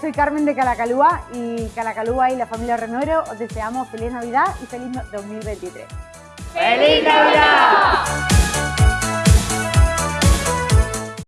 Soy Carmen de Calacalúa y Calacalúa y la familia Renuero os deseamos feliz Navidad y feliz 2023. ¡Feliz Navidad!